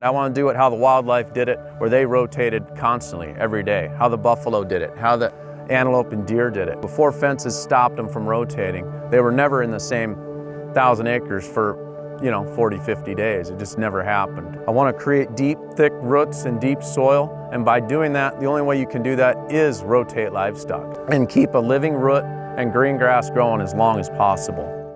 I want to do it how the wildlife did it, where they rotated constantly every day, how the buffalo did it, how the antelope and deer did it. Before fences stopped them from rotating, they were never in the same thousand acres for, you know, 40, 50 days. It just never happened. I want to create deep, thick roots and deep soil, and by doing that, the only way you can do that is rotate livestock and keep a living root and green grass growing as long as possible.